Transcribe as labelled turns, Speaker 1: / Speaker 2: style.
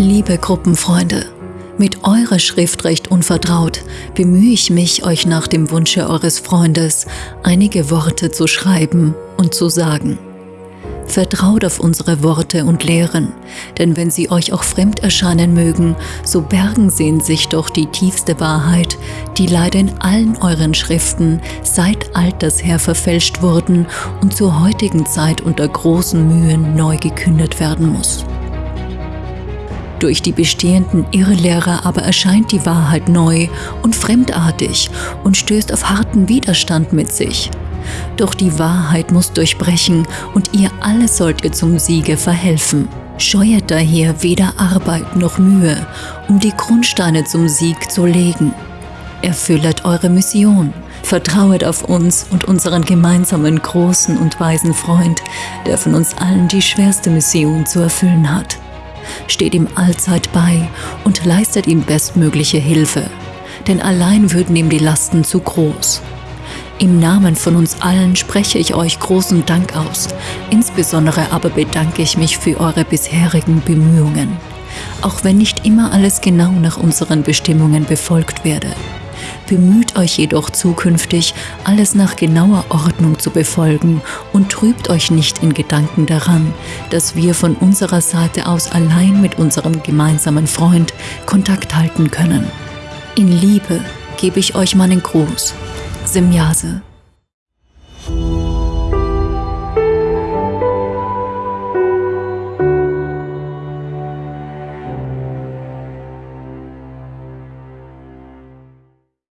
Speaker 1: Liebe Gruppenfreunde, mit eurer Schrift recht unvertraut bemühe ich mich, euch nach dem Wunsche eures Freundes einige Worte zu schreiben und zu sagen. Vertraut auf unsere Worte und Lehren, denn wenn sie euch auch fremd erscheinen mögen, so bergen sie in sich doch die tiefste Wahrheit, die leider in allen euren Schriften seit alters her verfälscht wurden und zur heutigen Zeit unter großen Mühen neu gekündet werden muss. Durch die bestehenden Irrlehrer aber erscheint die Wahrheit neu und fremdartig und stößt auf harten Widerstand mit sich. Doch die Wahrheit muss durchbrechen und ihr alle sollt ihr zum Siege verhelfen. Scheuert daher weder Arbeit noch Mühe, um die Grundsteine zum Sieg zu legen. Erfüllet eure Mission, vertrauet auf uns und unseren gemeinsamen großen und weisen Freund, der von uns allen die schwerste Mission zu erfüllen hat steht ihm allzeit bei und leistet ihm bestmögliche Hilfe, denn allein würden ihm die Lasten zu groß. Im Namen von uns allen spreche ich euch großen Dank aus, insbesondere aber bedanke ich mich für eure bisherigen Bemühungen, auch wenn nicht immer alles genau nach unseren Bestimmungen befolgt werde. Bemüht euch jedoch zukünftig, alles nach genauer Ordnung zu befolgen und trübt euch nicht in Gedanken daran, dass wir von unserer Seite aus allein mit unserem gemeinsamen Freund Kontakt halten können. In Liebe gebe ich euch meinen Gruß. Simjase